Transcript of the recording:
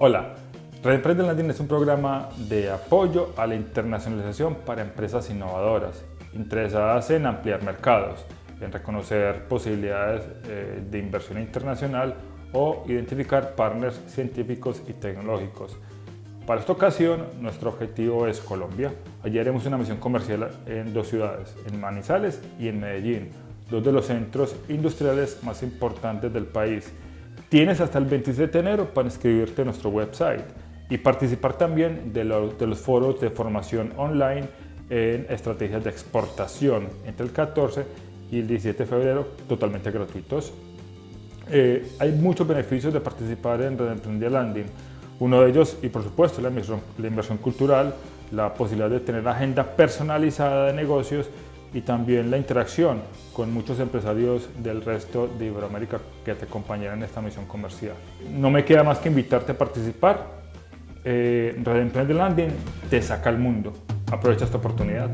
Hola, Red Emprende Landing es un programa de apoyo a la internacionalización para empresas innovadoras, interesadas en ampliar mercados, en reconocer posibilidades eh, de inversión internacional o identificar partners científicos y tecnológicos. Para esta ocasión, nuestro objetivo es Colombia. Allí haremos una misión comercial en dos ciudades, en Manizales y en Medellín, dos de los centros industriales más importantes del país. Tienes hasta el 27 de enero para inscribirte en nuestro website y participar también de, los foros de formación online en estrategias de exportación entre el 14 y el 17 de febrero totalmente gratuitos. Eh, hay muchos beneficios de participar en Red Emprendedor Landing. Uno de ellos, y por supuesto, la inversión cultural, la posibilidad de tener agenda personalizada de negocios y también la interacción con muchos empresarios del resto de Iberoamérica que te acompañarán en esta misión comercial. No me queda más que invitarte a participar. Eh, Red Emprende Landing te saca al mundo. Aprovecha esta oportunidad.